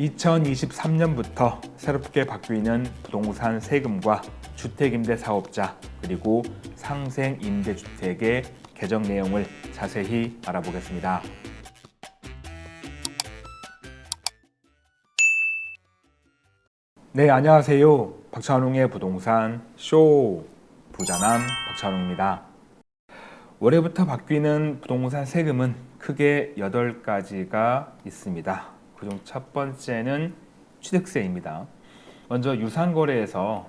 2023년부터 새롭게 바뀌는 부동산 세금과 주택임대 사업자 그리고 상생임대주택의 개정 내용을 자세히 알아보겠습니다. 네, 안녕하세요. 박찬웅의 부동산 쇼 부자남 박찬웅입니다. 올해부터 바뀌는 부동산 세금은 크게 8가지가 있습니다. 그중 첫 번째는 취득세입니다. 먼저 유상거래에서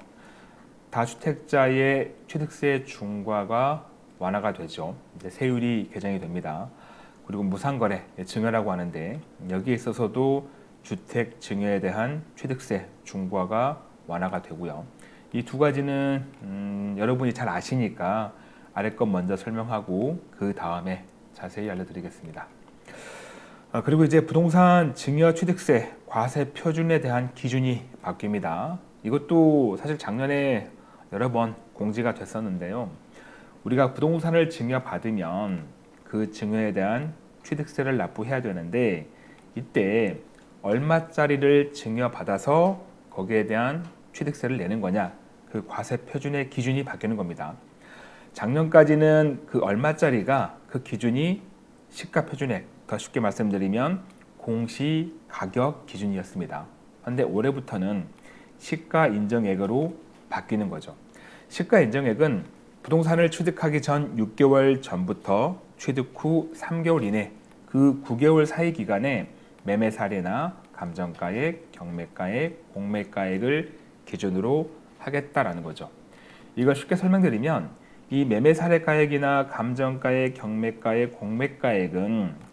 다주택자의 취득세 중과가 완화가 되죠. 이제 세율이 개정이 됩니다. 그리고 무상거래, 증여라고 하는데 여기에 있어서도 주택 증여에 대한 취득세 중과가 완화가 되고요. 이 두 가지는 음, 여러분이 잘 아시니까 아래 것 먼저 설명하고 그 다음에 자세히 알려드리겠습니다. 아, 그리고 이제 부동산 증여 취득세 과세 표준에 대한 기준이 바뀝니다. 이것도 사실 작년에 여러 번 공지가 됐었는데요. 우리가 부동산을 증여받으면 그 증여에 대한 취득세를 납부해야 되는데 이때 얼마짜리를 증여받아서 거기에 대한 취득세를 내는 거냐 그 과세 표준의 기준이 바뀌는 겁니다. 작년까지는 그 얼마짜리가 그 기준이 시가 표준액 더 쉽게 말씀드리면 공시 가격 기준이었습니다. 그런데 올해부터는 시가 인정액으로 바뀌는 거죠. 시가 인정액은 부동산을 취득하기 전 6개월 전부터 취득 후 3개월 이내 그 9개월 사이 기간에 매매 사례나 감정가액, 경매가액, 공매가액을 기준으로 하겠다라는 거죠. 이걸 쉽게 설명드리면 이 매매 사례가액이나 감정가액, 경매가액, 공매가액은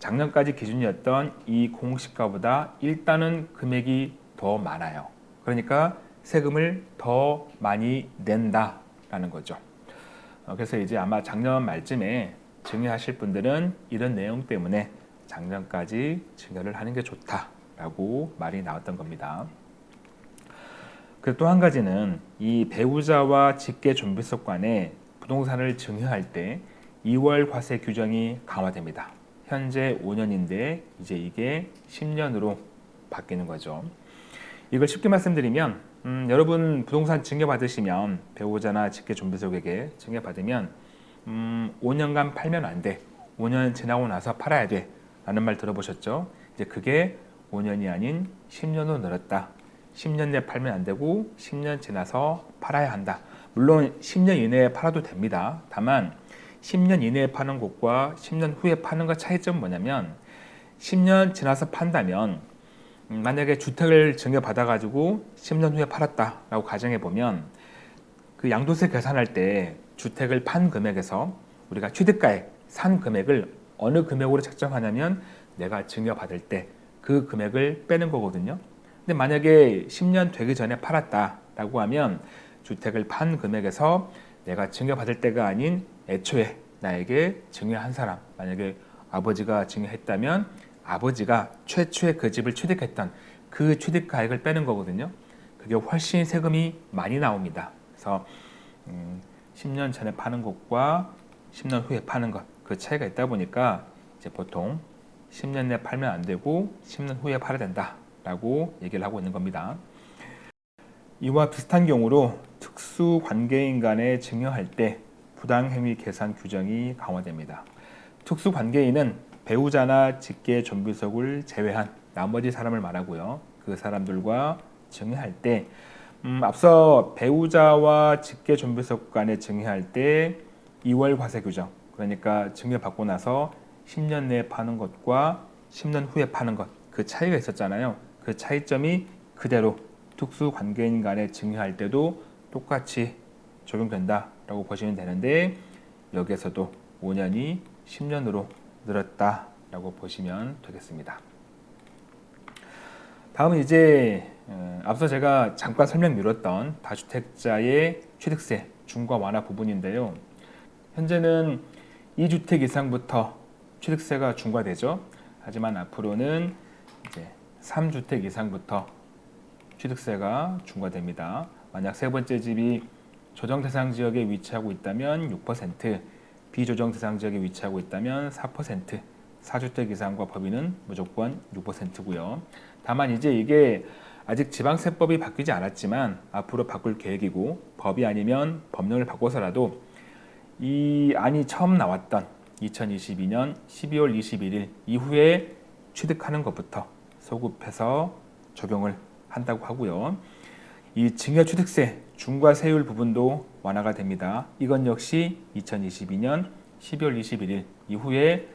작년까지 기준이었던 이 공시가보다 일단은 금액이 더 많아요. 그러니까 세금을 더 많이 낸다라는 거죠. 어, 그래서 이제 아마 작년 말쯤에 증여하실 분들은 이런 내용 때문에 작년까지 증여를 하는 게 좋다라고 말이 나왔던 겁니다. 그리고 또 한 가지는 이 배우자와 직계 존비속 간에 부동산을 증여할 때 2월 과세 규정이 강화됩니다. 현재 5년인데 이제 이게 10년으로 바뀌는 거죠. 이걸 쉽게 말씀드리면 음, 여러분 부동산 증여받으시면 배우자나 직계 존비속에게 증여받으면 음, 5년간 팔면 안 돼. 5년 지나고 나서 팔아야 돼. 라는 말 들어보셨죠? 이제 그게 5년이 아닌 10년으로 늘었다. 10년 내 팔면 안 되고 10년 지나서 팔아야 한다. 물론 10년 이내에 팔아도 됩니다. 다만 10년 이내에 파는 곳과 10년 후에 파는 것 차이점은 뭐냐면 10년 지나서 판다면 음, 만약에 주택을 증여받아 가지고 10년 후에 팔았다라고 가정해 보면 그 양도세 계산할 때 주택을 판 금액에서 우리가 취득가액 산 금액을 어느 금액으로 책정하냐면 내가 증여받을 때 그 금액을 빼는 거거든요. 근데 만약에 10년 되기 전에 팔았다라고 하면 주택을 판 금액에서 내가 증여받을 때가 아닌 애초에 나에게 증여한 사람 만약에 아버지가 증여했다면 아버지가 최초에 그 집을 취득했던 그 취득가액을 빼는 거거든요. 그게 훨씬 세금이 많이 나옵니다. 그래서 음, 10년 전에 파는 것과 10년 후에 파는 것 그 차이가 있다 보니까 이제 보통 10년 내에 팔면 안 되고 10년 후에 팔아야 된다 라고 얘기를 하고 있는 겁니다. 이와 비슷한 경우로 특수 관계인 간에 증여할 때 부당행위 계산 규정이 강화됩니다. 특수 관계인은 배우자나 직계 존비속을 제외한 나머지 사람을 말하고요. 그 사람들과 증여할 때 음, 앞서 배우자와 직계 존비속 간에 증여할 때 2월 과세 규정 그러니까 증여받고 나서 10년 내에 파는 것과 10년 후에 파는 것 그 차이가 있었잖아요. 그 차이점이 그대로 특수 관계인 간에 증여할 때도 똑같이 적용된다 라고 보시면 되는데 여기에서도 5년이 10년으로 늘었다 라고 보시면 되겠습니다. 다음은 이제 어, 앞서 제가 잠깐 설명드렸던 다주택자의 취득세 중과 완화 부분인데요. 현재는 2주택 이상부터 취득세가 중과되죠. 하지만 앞으로는 이제 3주택 이상부터 취득세가 중과됩니다. 만약 세 번째 집이 조정 대상 지역에 위치하고 있다면 6%, 비조정 대상 지역에 위치하고 있다면 4%, 4주택 이상과 법인은 무조건 6%고요. 다만 이제 이게 아직 지방세법이 바뀌지 않았지만 앞으로 바꿀 계획이고 법이 아니면 법령을 바꿔서라도 이 안이 처음 나왔던 2022년 12월 21일 이후에 취득하는 것부터 소급해서 적용을 한다고 하고요. 이 증여취득세 중과세율 부분도 완화가 됩니다. 이건 역시 2022년 12월 21일 이후에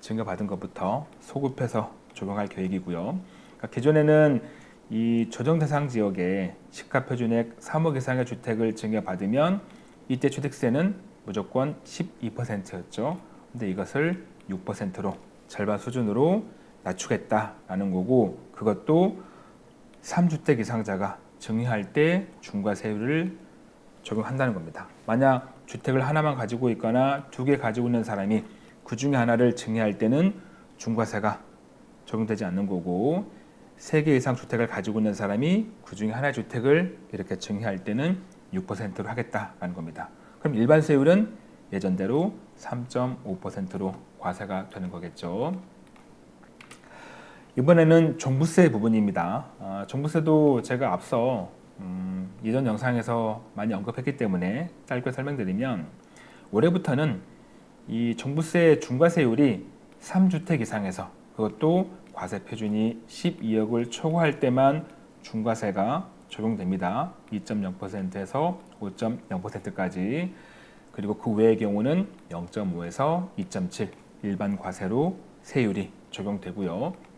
증여받은 것부터 소급해서 적용할 계획이고요. 그러니까 기존에는 이 조정 대상 지역에 시가 표준액 3억 이상의 주택을 증여받으면 이때 취득세는 무조건 12%였죠. 근데 이것을 6%로 절반 수준으로 낮추겠다라는 거고 그것도 3주택 이상자가 증여할 때 중과세율을 적용한다는 겁니다. 만약 주택을 하나만 가지고 있거나 두 개 가지고 있는 사람이 그 중에 하나를 증여할 때는 중과세가 적용되지 않는 거고 세 개 이상 주택을 가지고 있는 사람이 그 중에 하나의 주택을 이렇게 증여할 때는 6%로 하겠다라는 겁니다. 그럼 일반 세율은 예전대로 3.5%로 과세가 되는 거겠죠. 이번에는 종부세 부분입니다. 아, 종부세도 제가 앞서 음, 이전 영상에서 많이 언급했기 때문에 짧게 설명드리면 올해부터는 이 종부세 중과세율이 3주택 이상에서 그것도 과세 표준이 12억을 초과할 때만 중과세가 적용됩니다. 2.0%에서 5.0%까지 그리고 그 외의 경우는 0.5에서 2.7 일반 과세로 세율이 적용되고요.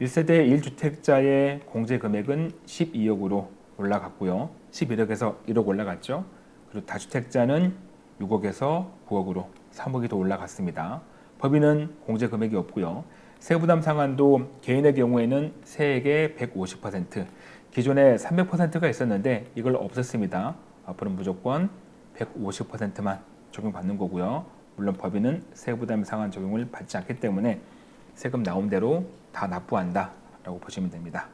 1세대 1주택자의 공제 금액은 12억으로 올라갔고요. 11억에서 1억 올라갔죠. 그리고 다주택자는 6억에서 9억으로 3억이 더 올라갔습니다. 법인은 공제 금액이 없고요. 세부담 상한도 개인의 경우에는 세액의 150%, 기존에 300%가 있었는데 이걸 없앴습니다. 앞으로는 무조건 150%만 적용받는 거고요. 물론 법인은 세부담 상한 적용을 받지 않기 때문에 세금 나온 대로 다 납부한다 라고 보시면 됩니다.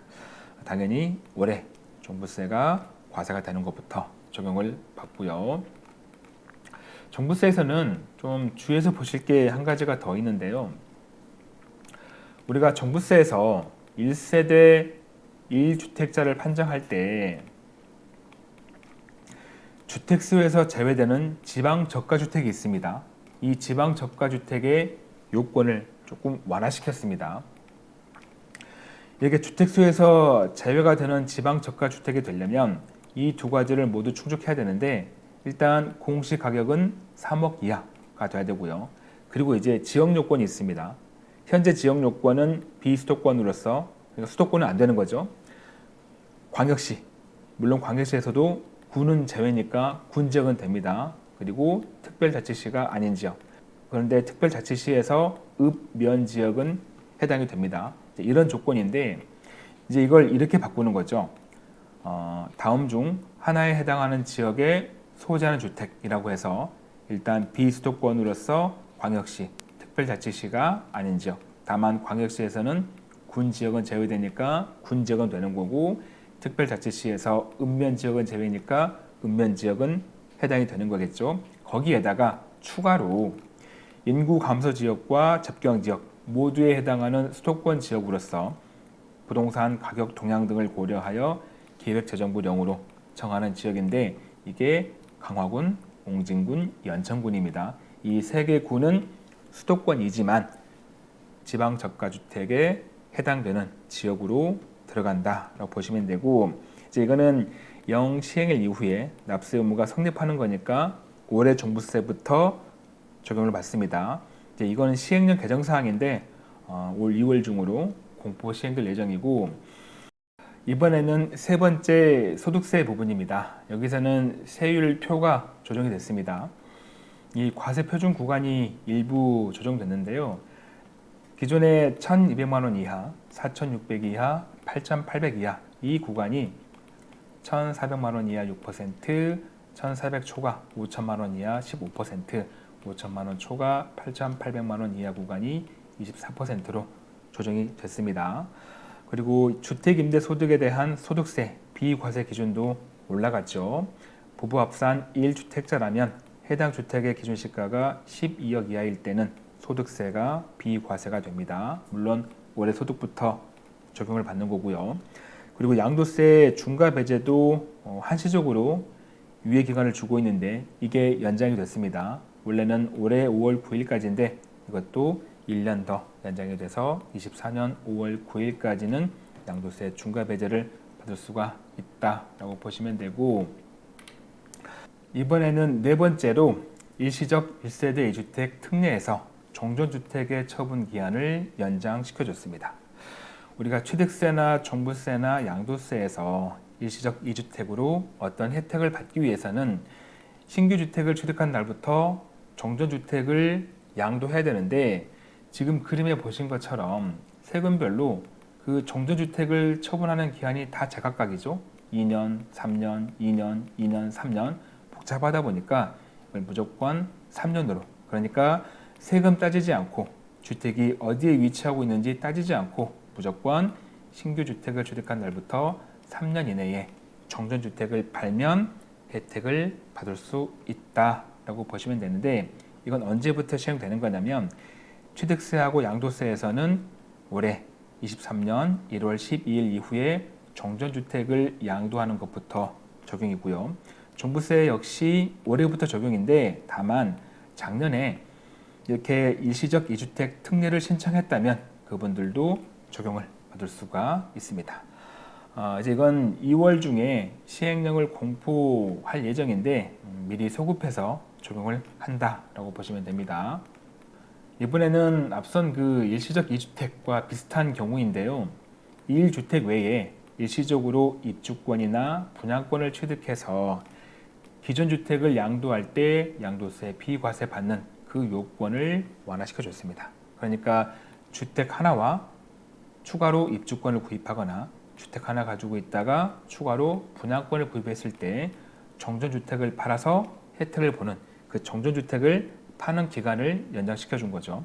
당연히 올해 종부세가 과세가 되는 것부터 적용을 받고요. 종부세에서는 좀 주의해서 보실 게 한 가지가 더 있는데요. 우리가 종부세에서 1세대 1주택자를 판정할 때 주택수에서 제외되는 지방 저가주택이 있습니다. 이 지방 저가주택의 요건을 조금 완화시켰습니다. 이렇게 주택수에서 제외가 되는 지방 저가주택이 되려면 이 두 가지를 모두 충족해야 되는데 일단 공시 가격은 3억 이하가 돼야 되고요. 그리고 이제 지역 요건이 있습니다. 현재 지역 요건은 비수도권으로서 그러니까 수도권은 안 되는 거죠. 광역시 물론 광역시에서도 군은 제외니까 군 지역은 됩니다. 그리고 특별자치시가 아닌 지역 그런데 특별자치시에서 읍면 지역은 해당이 됩니다. 이런 조건인데 이제 이걸 이렇게 바꾸는 거죠. 어, 다음 중 하나에 해당하는 지역에 소재하는 주택이라고 해서 일단 비수도권으로서 광역시, 특별자치시가 아닌 지역 다만 광역시에서는 군 지역은 제외되니까 군 지역은 되는 거고 특별자치시에서 읍면 지역은 제외니까 읍면 지역은 해당이 되는 거겠죠. 거기에다가 추가로 인구 감소 지역과 접경 지역 모두에 해당하는 수도권 지역으로서 부동산 가격 동향 등을 고려하여 기획재정부령으로 정하는 지역인데 이게 강화군, 옹진군, 연천군입니다. 이 세 개 군은 수도권이지만 지방 저가주택에 해당되는 지역으로 들어간다라고 보시면 되고 이제 이거는 영 시행일 이후에 납세 의무가 성립하는 거니까 올해 종부세부터 적용을 받습니다. 이제 이거는 시행령 개정 사항인데 어, 올 2월 중으로 공포 시행될 예정이고 이번에는 세 번째 소득세 부분입니다. 여기서는 세율 표가 조정이 됐습니다. 이 과세 표준 구간이 일부 조정됐는데요. 기존에 1,200만 원 이하, 4,600 이하, 8,800 이하 이 구간이 1,400만 원 이하 6%, 1,400 초과 5천만 원 이하 15%, 5천만 원 초과 8,800만 원 이하 구간이 24%로 조정이 됐습니다. 그리고 주택임대소득에 대한 소득세 비과세 기준도 올라갔죠. 부부 합산 1주택자라면 해당 주택의 기준시가가 12억 이하일 때는 소득세가 비과세가 됩니다. 물론 올해 소득부터 적용을 받는 거고요. 그리고 양도세 중과 배제도 어, 한시적으로 유예 기간을 주고 있는데 이게 연장이 됐습니다. 원래는 올해 5월 9일까지인데 이것도 1년 더 연장이 돼서 24년 5월 9일까지는 양도세 중과 배제를 받을 수가 있다라고 보시면 되고 이번에는 네 번째로 일시적 1세대 2주택 특례에서 종전주택의 처분 기한을 연장시켜줬습니다. 우리가 취득세나 종부세나 양도세에서 일시적 2주택으로 어떤 혜택을 받기 위해서는 신규 주택을 취득한 날부터 종전주택을 양도해야 되는데 지금 그림에 보신 것처럼 세금별로 그 종전주택을 처분하는 기한이 다 제각각이죠. 2년, 3년, 2년, 2년, 3년 복잡하다 보니까 무조건 3년으로 그러니까 세금 따지지 않고 주택이 어디에 위치하고 있는지 따지지 않고 무조건 신규 주택을 취득한 날부터 3년 이내에 정전주택을 팔면 혜택을 받을 수 있다 라고 보시면 되는데 이건 언제부터 시행되는 거냐면 취득세하고 양도세에서는 올해 23년 1월 12일 이후에 정전주택을 양도하는 것부터 적용이고요. 종부세 역시 올해부터 적용인데 다만 작년에 이렇게 일시적 2주택 특례를 신청했다면 그분들도 적용을 받을 수가 있습니다. 어, 이제 이건 2월 중에 시행령을 공포할 예정인데 음, 미리 소급해서 적용을 한다라고 보시면 됩니다. 이번에는 앞선 그 일시적 2주택과 비슷한 경우인데요. 1주택 외에 일시적으로 입주권이나 분양권을 취득해서 기존 주택을 양도할 때 양도세 비과세 받는 그 요건을 완화시켜 줬습니다. 그러니까 주택 하나와 추가로 입주권을 구입하거나 주택 하나 가지고 있다가 추가로 분양권을 구입했을 때 정전주택을 팔아서 혜택을 보는 그 정전주택을 파는 기간을 연장시켜 준 거죠.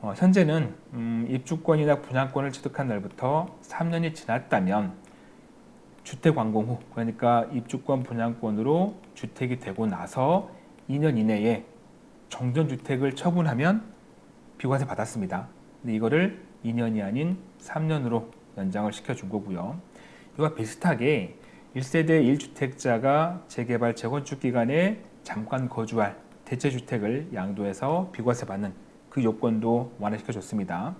어, 현재는 음, 입주권이나 분양권을 취득한 날부터 3년이 지났다면 주택 완공 후 그러니까 입주권 분양권으로 주택이 되고 나서 2년 이내에 정전주택을 처분하면 비과세 받았습니다. 근데 이거를 2년이 아닌 3년으로 연장을 시켜준 거고요. 이와 비슷하게 1세대 1주택자가 재개발 재건축 기간에 잠깐 거주할 대체주택을 양도해서 비과세 받는 그 요건도 완화시켜 줬습니다.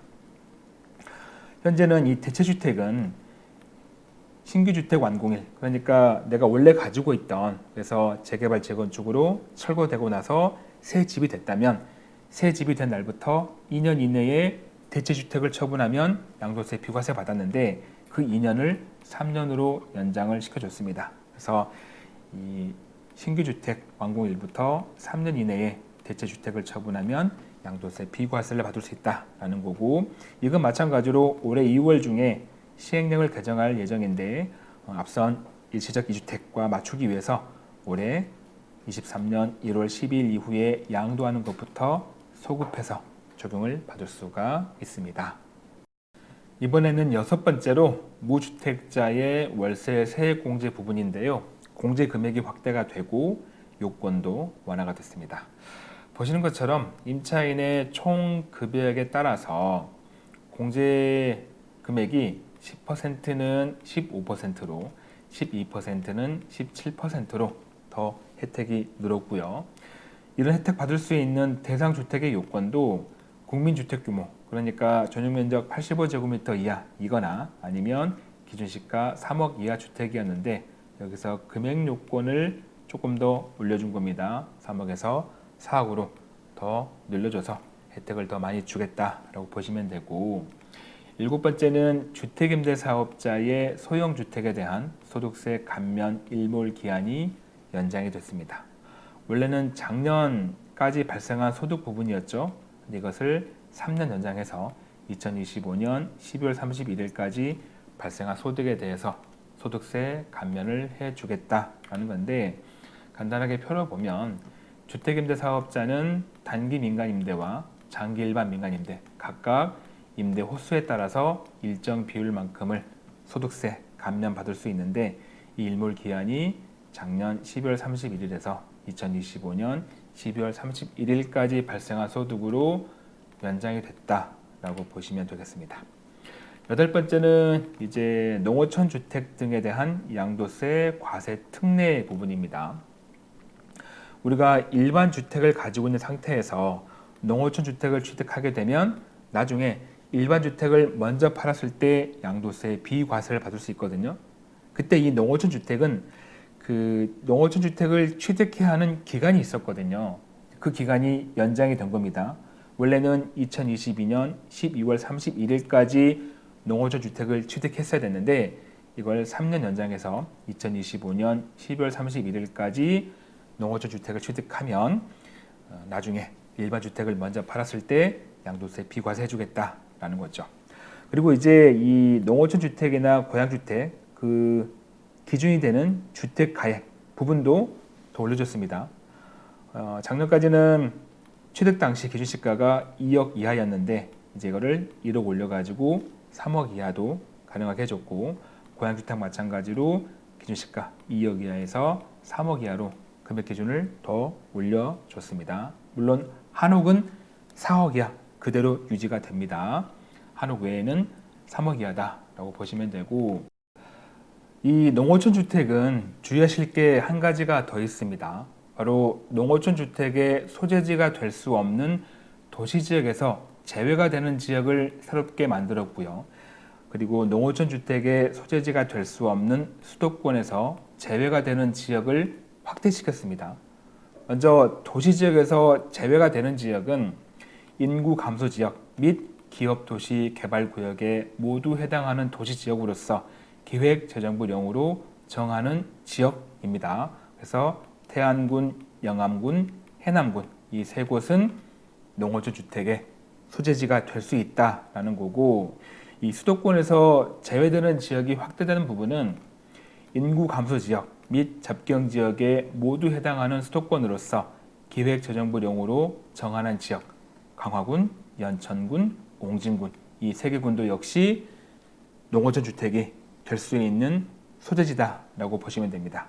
현재는 이 대체주택은 신규 주택 완공일 그러니까 내가 원래 가지고 있던 그래서 재개발 재건축으로 철거되고 나서 새 집이 됐다면 새 집이 된 날부터 2년 이내에 대체주택을 처분하면 양도세 비과세 받았는데 그 2년을 3년으로 연장을 시켜줬습니다. 그래서 이 신규주택 완공 일부터 3년 이내에 대체주택을 처분하면 양도세 비과세를 받을 수 있다라는 거고 이건 마찬가지로 올해 2월 중에 시행령을 개정할 예정인데 어, 앞선 일시적 2주택과 맞추기 위해서 올해 23년 1월 10일 이후에 양도하는 것부터 소급해서 적용을 받을 수가 있습니다. 이번에는 여섯 번째로 무주택자의 월세 세액 공제 부분인데요. 공제 금액이 확대가 되고 요건도 완화가 됐습니다. 보시는 것처럼 임차인의 총 급여액에 따라서 공제 금액이 10%는 15%로 12%는 17%로 더 혜택이 늘었고요. 이런 혜택 받을 수 있는 대상 주택의 요건도 국민주택 규모 그러니까 전용 면적 85제곱미터 이하이거나 아니면 기준 시가 3억 이하 주택이었는데 여기서 금액 요건을 조금 더 올려준 겁니다. 3억에서 4억으로 더 늘려줘서 혜택을 더 많이 주겠다라고 보시면 되고 일곱 번째는 주택임대사업자의 소형주택에 대한 소득세 감면 일몰 기한이 연장이 됐습니다. 원래는 작년까지 발생한 소득 부분이었죠. 이것을 3년 연장해서 2025년 12월 31일까지 발생한 소득에 대해서 소득세 감면을 해주겠다라는 건데 간단하게 펴려보면 주택임대 사업자는 단기 민간임대와 장기 일반 민간임대 각각 임대 호수에 따라서 일정 비율만큼을 소득세 감면 받을 수 있는데 이 일몰 기한이 작년 12월 31일에서 2025년 12월 31일까지 발생한 소득으로 연장이 됐다라고 보시면 되겠습니다. 여덟 번째는 이제 농어촌 주택 등에 대한 양도세 과세 특례 부분입니다. 우리가 일반 주택을 가지고 있는 상태에서 농어촌 주택을 취득하게 되면 나중에 일반 주택을 먼저 팔았을 때 양도세 비과세를 받을 수 있거든요. 그때 이 농어촌 주택은 그 농어촌 주택을 취득해야 하는 기간이 있었거든요. 그 기간이 연장이 된 겁니다. 원래는 2022년 12월 31일까지 농어촌 주택을 취득했어야 됐는데 이걸 3년 연장해서 2025년 12월 31일까지 농어촌 주택을 취득하면 어, 나중에 일반 주택을 먼저 팔았을 때 양도세 비과세 해주겠다라는 거죠. 그리고 이제 이 농어촌 주택이나 고양 주택 그 기준이 되는 주택 가액 부분도 더 올려줬습니다. 어, 작년까지는 취득 당시 기준 시가가 2억 이하였는데 이제 이거를 1억 올려가지고 3억 이하도 가능하게 해줬고 고양 주택 마찬가지로 기준 시가 2억 이하에서 3억 이하로 금액 기준을 더 올려줬습니다. 물론 한옥은 4억 이하 그대로 유지가 됩니다. 한옥 외에는 3억 이하다라고 보시면 되고 이 농어촌 주택은 주의하실 게 한 가지가 더 있습니다. 바로 농어촌 주택의 소재지가 될 수 없는 도시 지역에서 제외가 되는 지역을 새롭게 만들었고요. 그리고 농어촌 주택의 소재지가 될 수 없는 수도권에서 제외가 되는 지역을 확대시켰습니다. 먼저 도시 지역에서 제외가 되는 지역은 인구 감소 지역 및 기업 도시 개발 구역에 모두 해당하는 도시 지역으로서 기획재정부령으로 정하는 지역입니다. 그래서 태안군, 영암군, 해남군 이 세 곳은 농어촌 주택의 소재지가 될 수 있다라는 거고 이 수도권에서 제외되는 지역이 확대되는 부분은 인구 감소 지역 및 접경 지역에 모두 해당하는 수도권으로서 기획재정부령으로 정하는 지역 강화군, 연천군, 옹진군 이 세 개 군도 역시 농어촌 주택이 될 수 있는 소재지다라고 보시면 됩니다.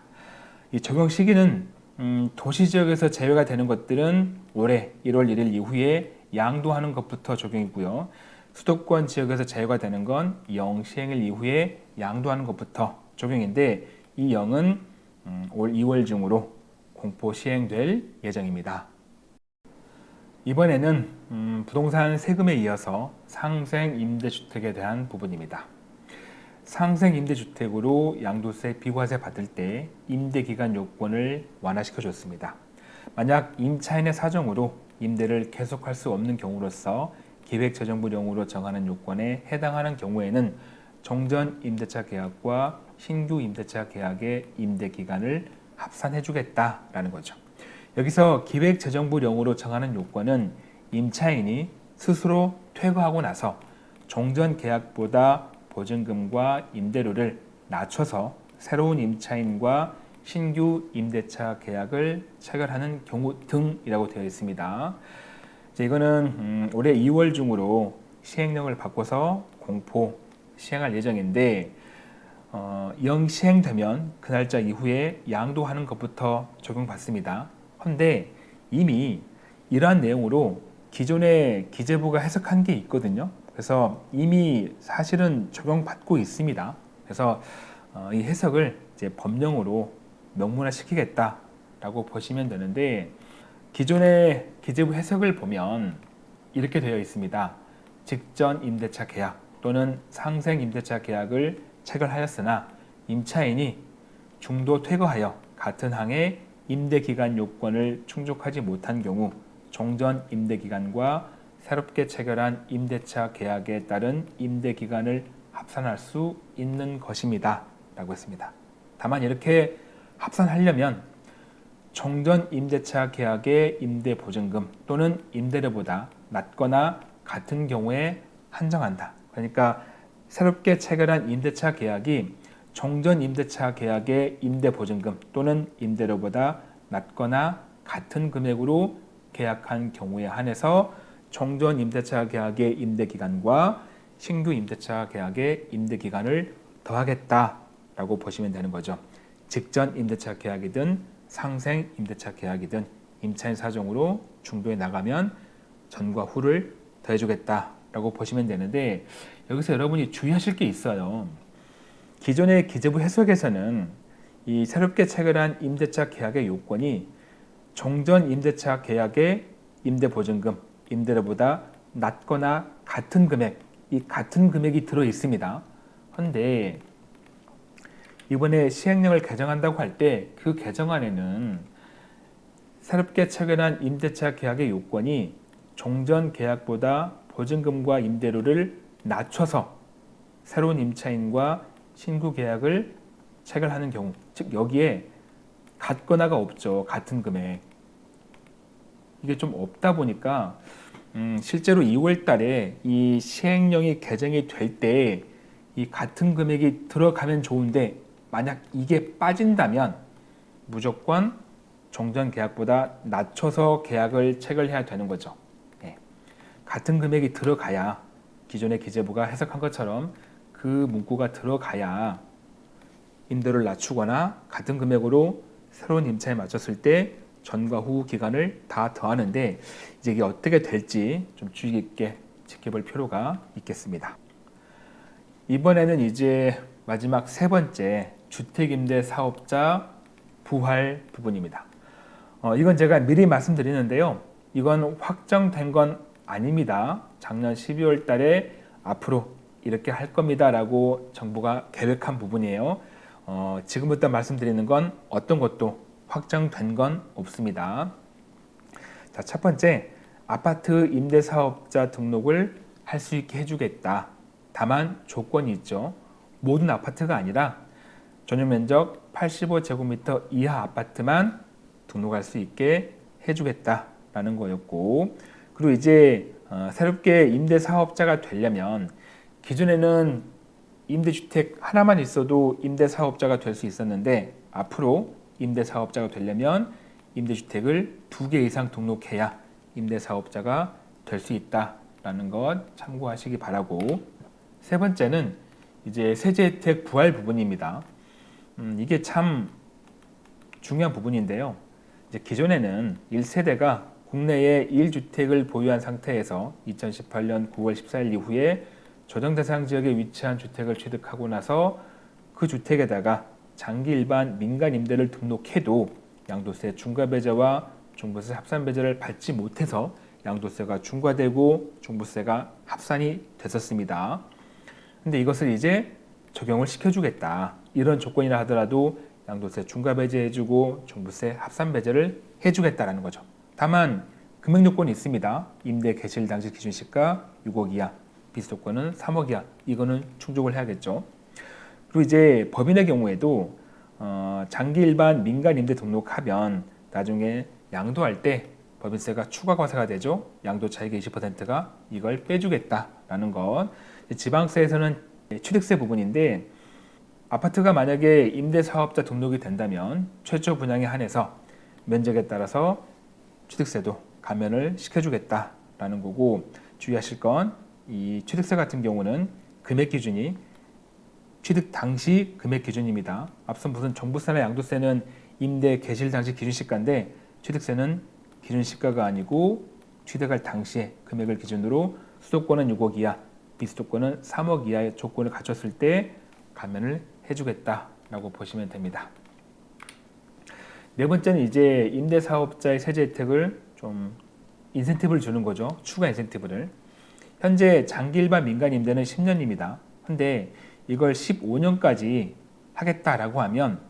이 적용 시기는 음, 도시 지역에서 제외가 되는 것들은 올해 1월 1일 이후에 양도하는 것부터 적용이고요. 수도권 지역에서 제외가 되는 건 영시행일 이후에 양도하는 것부터 적용인데 이 영은 음, 올 2월 중으로 공포 시행될 예정입니다. 이번에는 음, 부동산 세금에 이어서 상생 임대주택에 대한 부분입니다. 상생 임대주택으로 양도세 비과세 받을 때 임대기간 요건을 완화시켜 줬습니다. 만약 임차인의 사정으로 임대를 계속할 수 없는 경우로서 기획재정부령으로 정하는 요건에 해당하는 경우에는 종전 임대차 계약과 신규 임대차 계약의 임대 기간을 합산해 주겠다라는 거죠. 여기서 기획재정부령으로 정하는 요건은 임차인이 스스로 퇴거하고 나서 종전 계약보다 보증금과 임대료를 낮춰서 새로운 임차인과 신규 임대차 계약을 체결하는 경우 등이라고 되어 있습니다. 이거는 음, 올해 2월 중으로 시행령을 바꿔서 공포 시행할 예정인데 어, 영 시행되면 그 날짜 이후에 양도하는 것부터 적용받습니다. 그런데 이미 이러한 내용으로 기존의 기재부가 해석한 게 있거든요. 그래서 이미 사실은 적용받고 있습니다. 그래서 어, 이 해석을 이제 법령으로 명문화 시키겠다라고 보시면 되는데 기존의 기재부 해석을 보면 이렇게 되어 있습니다. 직전 임대차 계약 또는 상생 임대차 계약을 체결하였으나 임차인이 중도 퇴거하여 같은 항의 임대기간 요건을 충족하지 못한 경우 종전 임대기간과 새롭게 체결한 임대차 계약에 따른 임대기간을 합산할 수 있는 것입니다. 라고 했습니다. 다만 이렇게 합산하려면 종전 임대차 계약의 임대 보증금 또는 임대료보다 낮거나 같은 경우에 한정한다. 그러니까 새롭게 체결한 임대차 계약이 종전 임대차 계약의 임대 보증금 또는 임대료보다 낮거나 같은 금액으로 계약한 경우에 한해서 종전 임대차 계약의 임대 기간과 신규 임대차 계약의 임대 기간을 더하겠다라고 보시면 되는 거죠. 직전 임대차 계약이든 상생 임대차 계약이든 임차인 사정으로 중도에 나가면 전과 후를 더해주겠다라고 보시면 되는데 여기서 여러분이 주의하실 게 있어요. 기존의 기재부 해석에서는 이 새롭게 체결한 임대차 계약의 요건이 종전 임대차 계약의 임대보증금, 임대료보다 낮거나 같은 금액, 이 같은 금액이 들어 있습니다. 그런데 이번에 시행령을 개정한다고 할 때 그 개정안에는 새롭게 체결한 임대차 계약의 요건이 종전 계약보다 보증금과 임대료를 낮춰서 새로운 임차인과 신규 계약을 체결하는 경우 즉 여기에 같거나가 없죠 같은 금액. 이게 좀 없다 보니까 음, 실제로 2월 달에 이 시행령이 개정이 될 때 이 같은 금액이 들어가면 좋은데 만약 이게 빠진다면 무조건 종전 계약보다 낮춰서 계약을 체결해야 되는 거죠. 예. 같은 금액이 들어가야 기존의 기재부가 해석한 것처럼 그 문구가 들어가야 임대료를 낮추거나 같은 금액으로 새로운 임차에 맞췄을 때 전과 후 기간을 다 더하는데 이제 이게 어떻게 될지 좀 주의 깊게 지켜볼 필요가 있겠습니다. 이번에는 이제 마지막 세 번째 주택임대 사업자 부활 부분입니다. 어, 이건 제가 미리 말씀드리는데요. 이건 확정된 건 아닙니다. 작년 12월 달에 앞으로 이렇게 할 겁니다 라고 정부가 계획한 부분이에요. 어, 지금부터 말씀드리는 건 어떤 것도 확정된 건 없습니다. 자, 첫 번째, 아파트 임대사업자 등록을 할 수 있게 해주겠다. 다만 조건이 있죠. 모든 아파트가 아니라 전용 면적 85제곱미터 이하 아파트만 등록할 수 있게 해주겠다라는 거였고 그리고 이제 어, 새롭게 임대사업자가 되려면 기존에는 임대주택 하나만 있어도 임대사업자가 될 수 있었는데 앞으로 임대사업자가 되려면 임대주택을 두 개 이상 등록해야 임대사업자가 될 수 있다라는 것 참고하시기 바라고 세 번째는 이제 세제 혜택 부활 부분입니다. 음, 이게 참 중요한 부분인데요. 이제 기존에는 1세대가 국내에 1주택을 보유한 상태에서 2018년 9월 14일 이후에 조정 대상 지역에 위치한 주택을 취득하고 나서 그 주택에다가 장기 일반 민간 임대를 등록해도 양도세 중과 배제와 종부세 합산 배제를 받지 못해서 양도세가 중과되고 종부세가 합산이 됐었습니다. 근데 이것을 이제 적용을 시켜주겠다. 이런 조건이라 하더라도 양도세 중과 배제해주고 종부세 합산 배제를 해주겠다라는 거죠. 다만 금액 요건이 있습니다. 임대 개실 당시 기준 시가 6억 이하, 비수도권은 3억 이하. 이거는 충족을 해야겠죠. 그리고 이제 법인의 경우에도 어, 장기 일반 민간 임대 등록하면 나중에 양도할 때 법인세가 추가 과세가 되죠. 양도 차익의 20%가 이걸 빼주겠다라는 것. 지방세에서는 취득세 부분인데 아파트가 만약에 임대사업자 등록이 된다면 최초 분양에 한해서 면적에 따라서 취득세도 감면을 시켜주겠다라는 거고 주의하실 건 이 취득세 같은 경우는 금액 기준이 취득 당시 금액 기준입니다. 앞서 무슨 종부세나 양도세는 임대 개실 당시 기준 시가인데 취득세는 기준 시가가 아니고 취득할 당시의 금액을 기준으로 수도권은 6억 이하, 비수도권은 3억 이하의 조건을 갖췄을 때 감면을 해주겠다라고 보시면 됩니다. 네 번째는 이제 임대사업자의 세제 혜택을 좀 인센티브를 주는 거죠. 추가 인센티브를. 현재 장기 일반 민간 임대는 10년입니다. 근데 이걸 15년까지 하겠다라고 하면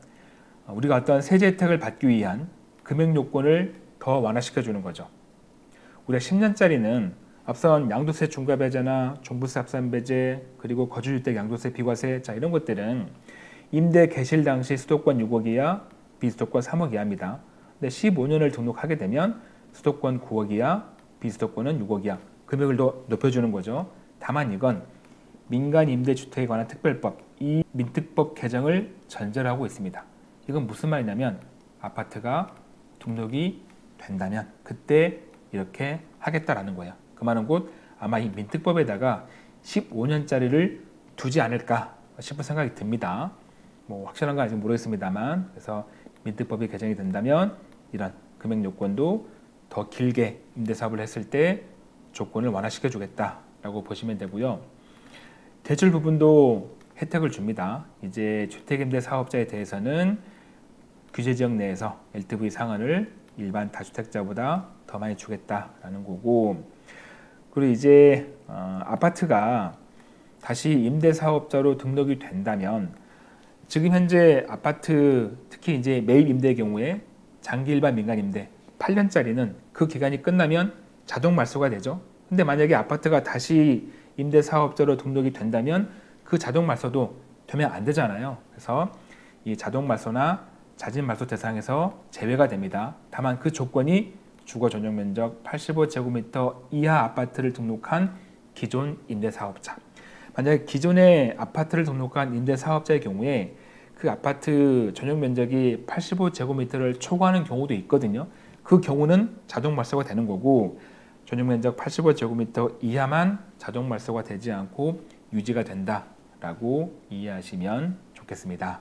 우리가 어떤 세제 혜택을 받기 위한 금액 요건을 더 완화시켜 주는 거죠. 우리가 10년짜리는 앞선 양도세 중과 배제나 종부세 합산 배제 그리고 거주주택 양도세 비과세 자 이런 것들은 임대 개실 당시 수도권 6억 이하 비수도권 3억 이하입니다. 근데 15년을 등록하게 되면 수도권 9억 이하 비수도권은 6억 이하 금액을 더 높여주는 거죠. 다만 이건 민간 임대주택에 관한 특별법 이 민특법 개정을 전제로 하고 있습니다. 이건 무슨 말이냐면 아파트가 등록이 된다면 그때 이렇게 하겠다라는 거예요. 그 말은 곧 아마 이 민특법에다가 15년짜리를 두지 않을까 싶은 생각이 듭니다. 뭐 확실한 건 아직 모르겠습니다만 그래서 민특법이 개정이 된다면 이런 금액 요건도 더 길게 임대 사업을 했을 때 조건을 완화시켜 주겠다라고 보시면 되고요. 대출 부분도 혜택을 줍니다. 이제 주택임대 사업자에 대해서는 규제 지역 내에서 LTV 상한을 일반 다주택자보다 더 많이 주겠다라는 거고 그리고 이제 어, 아파트가 다시 임대 사업자로 등록이 된다면 지금 현재 아파트 특히 이제 매입 임대의 경우에 장기 일반 민간 임대 8년짜리는 그 기간이 끝나면 자동 말소가 되죠. 근데 만약에 아파트가 다시 임대 사업자로 등록이 된다면 그 자동 말소도 되면 안 되잖아요. 그래서 이 자동 말소나 자진 말소 대상에서 제외가 됩니다. 다만 그 조건이 주거 전용 면적 85제곱미터 이하 아파트를 등록한 기존 임대 사업자. 만약에 기존에 아파트를 등록한 임대 사업자의 경우에 그 아파트 전용 면적이 85제곱미터를 초과하는 경우도 있거든요. 그 경우는 자동 말소가 되는 거고 전용 면적 85제곱미터 이하만 자동 말소가 되지 않고 유지가 된다라고 이해하시면 좋겠습니다.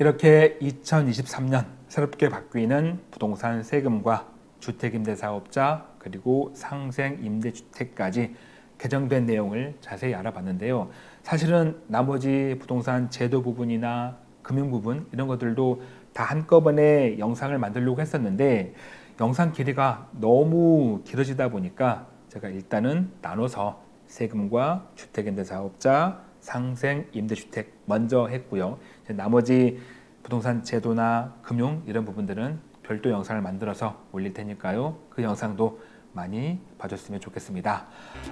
이렇게 2023년 새롭게 바뀌는 부동산 세금과 주택임대사업자 그리고 상생임대주택까지 개정된 내용을 자세히 알아봤는데요. 사실은 나머지 부동산 제도 부분이나 금융 부분 이런 것들도 다 한꺼번에 영상을 만들려고 했었는데 영상 길이가 너무 길어지다 보니까 제가 일단은 나눠서 세금과 주택임대사업자, 상생 임대주택 먼저 했고요. 나머지 부동산 제도나 금융 이런 부분들은 별도 영상을 만들어서 올릴 테니까요. 그 영상도 많이 봐줬으면 좋겠습니다.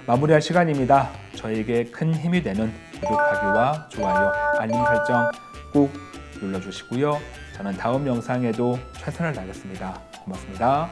마무리할 시간입니다. 저에게 큰 힘이 되는 구독하기와 좋아요, 알림 설정 꾹 눌러주시고요. 저는 다음 영상에도 최선을 다하겠습니다. 고맙습니다.